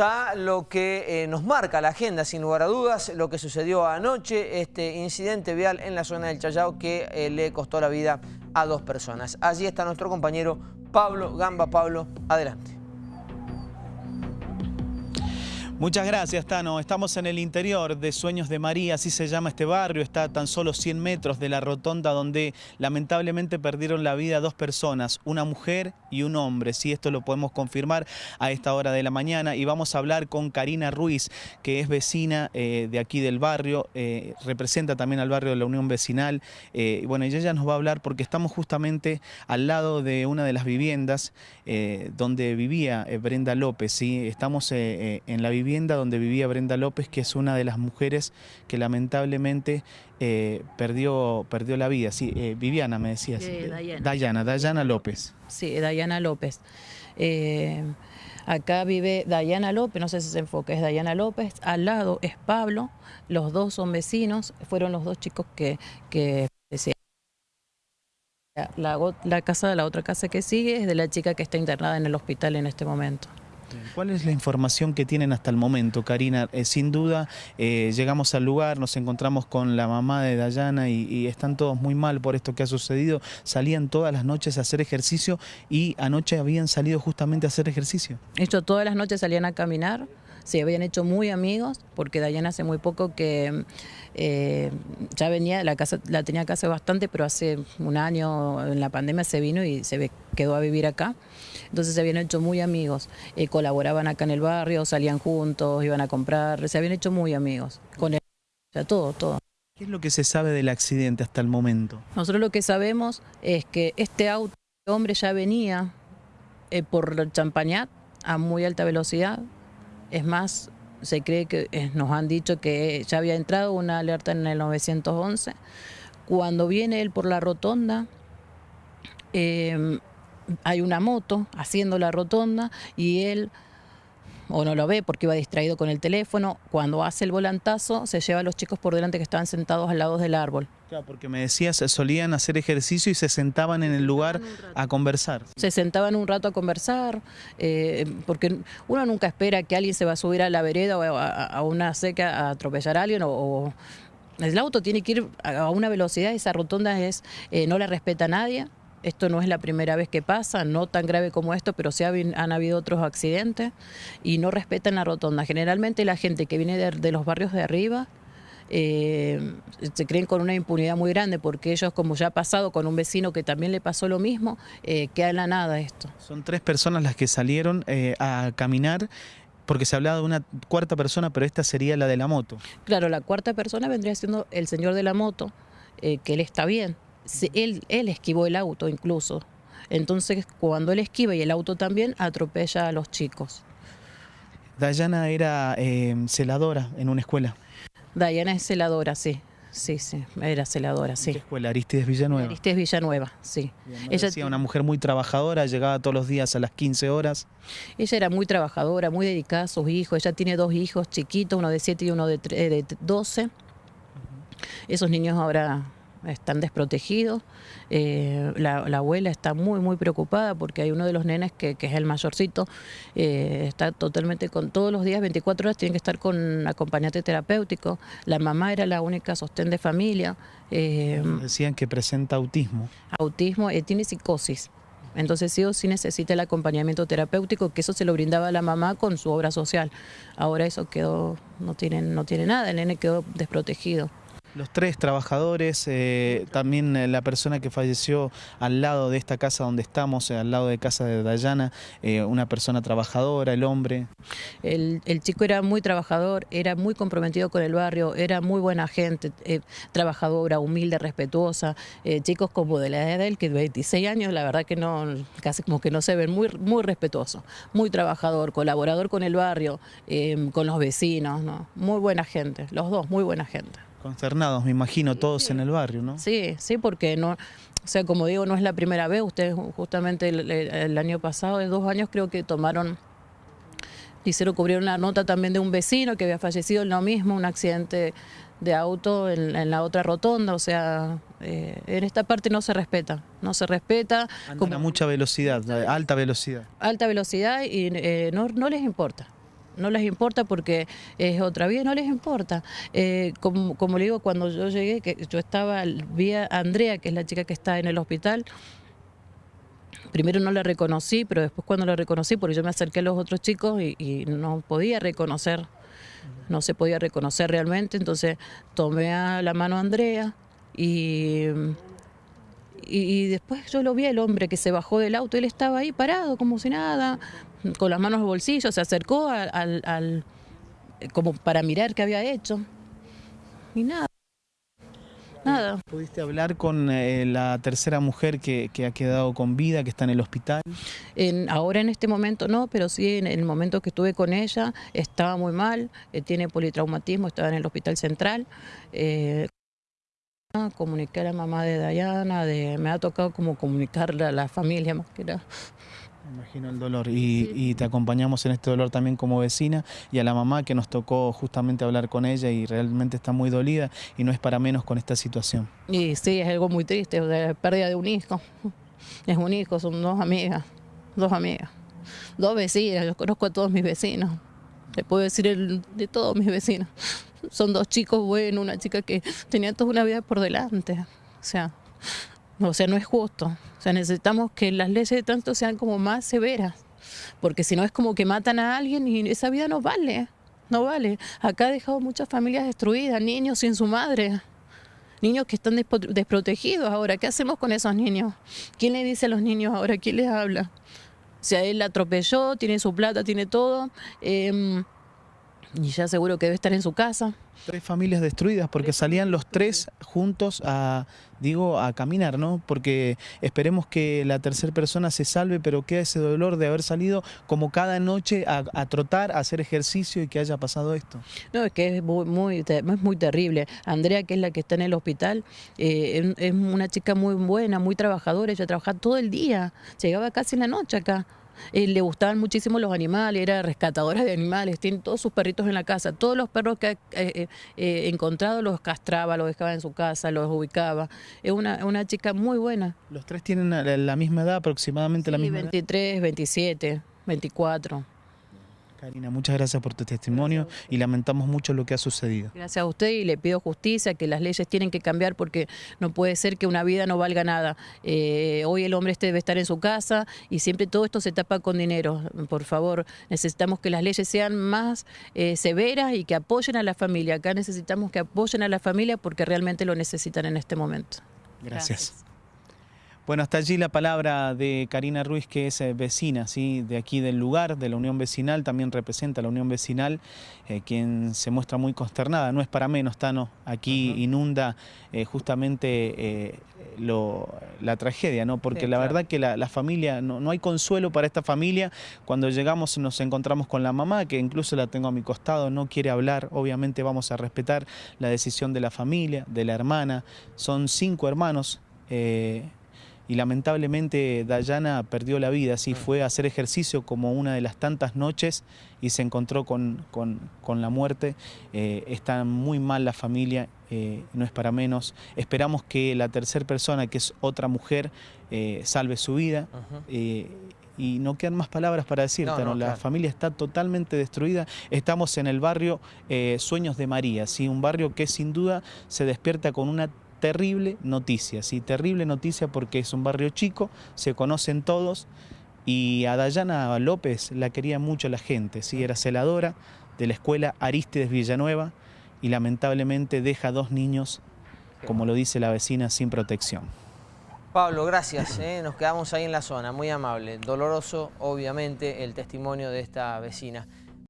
A lo que eh, nos marca la agenda, sin lugar a dudas, lo que sucedió anoche, este incidente vial en la zona del Chayao que eh, le costó la vida a dos personas. Allí está nuestro compañero Pablo Gamba. Pablo, adelante. Muchas gracias, Tano. Estamos en el interior de Sueños de María, así se llama este barrio. Está a tan solo 100 metros de la rotonda donde lamentablemente perdieron la vida dos personas, una mujer y un hombre. Sí, esto lo podemos confirmar a esta hora de la mañana. Y vamos a hablar con Karina Ruiz, que es vecina eh, de aquí del barrio, eh, representa también al barrio de la Unión Vecinal. Eh, bueno, y ella nos va a hablar porque estamos justamente al lado de una de las viviendas donde vivía Brenda López. ¿sí? Estamos en la vivienda donde vivía Brenda López, que es una de las mujeres que lamentablemente eh, perdió, perdió la vida. Sí, eh, Viviana me decías. Eh, Dayana. Dayana, López. Sí, Dayana López. acá vive Dayana López, no sé si se enfoca, es Dayana López. Al lado es Pablo, los dos son vecinos, fueron los dos chicos que... que la, la casa, la otra casa que sigue es de la chica que está internada en el hospital en este momento. ¿Cuál es la información que tienen hasta el momento, Karina? Eh, sin duda, eh, llegamos al lugar, nos encontramos con la mamá de Dayana y, están todos muy mal por esto que ha sucedido. Salían todas las noches a hacer ejercicio y anoche habían salido justamente a hacer ejercicio. Esto todas las noches salían a caminar se habían hecho muy amigos, porque Dayana hace muy poco que eh, ya venía, la casa la tenía acá hace bastante, pero hace un año en la pandemia se vino y se quedó a vivir acá. Entonces se habían hecho muy amigos, eh, colaboraban acá en el barrio, salían juntos, iban a comprar, se habían hecho muy amigos con él, o sea, todo, todo. ¿Qué es lo que se sabe del accidente hasta el momento? Nosotros lo que sabemos es que este auto, este hombre ya venía eh, por Champañat a muy alta velocidad, es más, se cree que eh, nos han dicho que ya había entrado una alerta en el 911. Cuando viene él por la rotonda, em, hay una moto haciendo la rotonda y él o no lo ve porque iba distraído con el teléfono. Cuando hace el volantazo, se lleva a los chicos por delante que estaban sentados al lado del árbol. Claro, porque me decías, solían hacer ejercicio y se sentaban en el lugar a conversar. Se sentaban un rato a conversar, eh, porque uno nunca espera que alguien se va a subir a la vereda o a, una seca a atropellar a alguien o, el auto tiene que ir a una velocidad, esa rotonda es eh, no la respeta nadie, esto no es la primera vez que pasa, no tan grave como esto, pero sí han habido otros accidentes y no respetan la rotonda. Generalmente la gente que viene de, los barrios de arriba eh, se creen con una impunidad muy grande porque ellos, como ya ha pasado con un vecino que también le pasó lo mismo, eh, queda en la nada esto. Son tres personas las que salieron eh, a caminar porque se hablaba de una cuarta persona, pero esta sería la de la moto. Claro, la cuarta persona vendría siendo el señor de la moto, que él está bien, él, él esquivó el auto incluso. Entonces, cuando él esquiva y el auto también, atropella a los chicos. Dayana era eh, celadora en una escuela. Dayana es celadora, sí. Sí, sí, era celadora, sí. qué escuela? Aristides Villanueva. Aristides Villanueva, sí. ella decía una mujer muy trabajadora, llegaba todos los días a las 15 horas. Ella era muy trabajadora, muy dedicada a sus hijos. Ella tiene dos hijos chiquitos, uno de 7 y uno de, de 12. Esos niños ahora están desprotegidos. Eh, la, abuela está muy, muy preocupada porque hay uno de los nenes que, es el mayorcito, eh, está totalmente con todos los días, 24 horas, tiene que estar con acompañante terapéutico. La mamá era la única sostén de familia. Eh, Decían que presenta autismo. Autismo, tiene psicosis. Entonces sí o sí necesita el acompañamiento terapéutico, que eso se lo brindaba a la mamá con su obra social. Ahora eso quedó, no tiene, no tiene nada, el nene quedó desprotegido. Los tres trabajadores, eh, también eh, la persona que falleció al lado de esta casa donde estamos, eh, al lado de casa de Dayana, una persona trabajadora, el hombre. El, chico era muy trabajador, era muy comprometido con el barrio, era muy buena gente, trabajadora, humilde, respetuosa. chicos como de la edad de él, que 26 años, la verdad que no, casi como que no se ven, muy, muy respetuoso, muy trabajador, colaborador con el barrio, con los vecinos, ¿no? muy buena gente, los dos, muy buena gente. Concernados, me imagino, todos en el barrio, ¿no? Sí, sí, porque no, o sea, como digo, no es la primera vez. Ustedes justamente el, año pasado, de dos años, creo que tomaron, hicieron cubrir una nota también de un vecino que había fallecido en lo mismo, un accidente de auto en, la otra rotonda, o sea, eh, en esta parte no se respeta, no se respeta. Andan a mucha velocidad, alta velocidad. Alta velocidad y eh, no, no les importa no les importa porque es otra vida, no les importa. Eh, como, le digo, cuando yo llegué, que yo estaba, vi a Andrea, que es la chica que está en el hospital, primero no la reconocí, pero después cuando la reconocí, porque yo me acerqué a los otros chicos y, no podía reconocer, no se podía reconocer realmente, entonces tomé a la mano a Andrea y, y, después yo lo vi el hombre que se bajó del auto, él estaba ahí parado como si nada, con las manos en los bolsillos, se acercó al, al como para mirar qué había hecho y nada. Nada. ¿Pudiste hablar con eh, la tercera mujer que, ha quedado con vida, que está en el hospital? En, ahora en este momento no, pero sí en el momento que estuve con ella estaba muy mal, eh, tiene politraumatismo, estaba en el hospital central. Eh, comuniqué a la mamá de Dayana, de, me ha tocado como comunicarle a la familia más que nada. Imagino el dolor y, te acompañamos en este dolor también como vecina y a la mamá que nos tocó justamente hablar con ella y realmente está muy dolida y no es para menos con esta situación. Y sí, es algo muy triste, la pérdida de un hijo. Es un hijo, son dos amigas, dos amigas, dos vecinas, yo conozco a todos mis vecinos, le puedo decir de todos mis vecinos. Son dos chicos buenos, una chica que tenía toda una vida por delante, o sea, o sea, no es justo. O sea, necesitamos que las leyes de tránsito sean como más severas, porque si no es como que matan a alguien y esa vida no vale, no vale. Acá ha dejado muchas familias destruidas, niños sin su madre, niños que están desprotegidos ahora. ¿Qué hacemos con esos niños? ¿Quién le dice a los niños ahora? ¿Quién les habla? O sea, él la atropelló, tiene su plata, tiene todo. Em, y ya seguro que debe estar en su casa. Tres familias destruidas porque salían los tres juntos a, digo, a caminar, ¿no? Porque esperemos que la tercera persona se salve, pero queda ese dolor de haber salido como cada noche a, trotar, a hacer ejercicio y que haya pasado esto. No, es que es muy, muy, es muy terrible. Andrea, que es la que está en el hospital, eh, es una chica muy buena, muy trabajadora, ella trabaja todo el día, llegaba casi en la noche acá. Eh, le gustaban muchísimo los animales, era rescatadora de animales, tiene todos sus perritos en la casa, todos los perros que ha eh, eh, encontrado los castraba, los dejaba en su casa, los ubicaba. Es una, una chica muy buena. ¿Los tres tienen la, misma edad, aproximadamente la misma 23, edad? 27, 24. Karina, muchas gracias por tu testimonio y lamentamos mucho lo que ha sucedido. Gracias a usted y le pido justicia, que las leyes tienen que cambiar porque no puede ser que una vida no valga nada. Eh, hoy el hombre este debe estar en su casa y siempre todo esto se tapa con dinero. Por favor, necesitamos que las leyes sean más eh, severas y que apoyen a la familia. Acá necesitamos que apoyen a la familia porque realmente lo necesitan en este momento. gracias. Bueno, hasta allí la palabra de Karina Ruiz, que es eh, vecina ¿sí? de aquí del lugar, de la Unión Vecinal, también representa a la Unión Vecinal, eh, quien se muestra muy consternada. No es para menos, Tano, aquí inunda eh, justamente la tragedia, ¿no? porque la verdad que la, familia, no, no, hay consuelo para esta familia. Cuando llegamos nos encontramos con la mamá, que incluso la tengo a mi costado, no quiere hablar. Obviamente vamos a respetar la decisión de la familia, de la hermana. Son cinco hermanos y lamentablemente Dayana perdió la vida, sí, mm. fue a hacer ejercicio como una de las tantas noches y se encontró con, la muerte. Eh, está muy mal la familia, eh, no es para menos. Esperamos que la tercera persona, que es otra mujer, eh, salve su vida. y no quedan más palabras para decirte, la familia está totalmente destruida. Estamos en el barrio Sueños de María, ¿sí? un barrio que sin duda se despierta con una terrible noticia, sí, terrible noticia porque es un barrio chico, se conocen todos y a Dayana López la quería mucho la gente, sí, era celadora de la escuela Aristides Villanueva y lamentablemente deja dos niños, como lo dice la vecina, sin protección. Pablo, gracias. ¿eh? Nos quedamos ahí en la zona, muy amable. Doloroso, obviamente, el testimonio de esta vecina.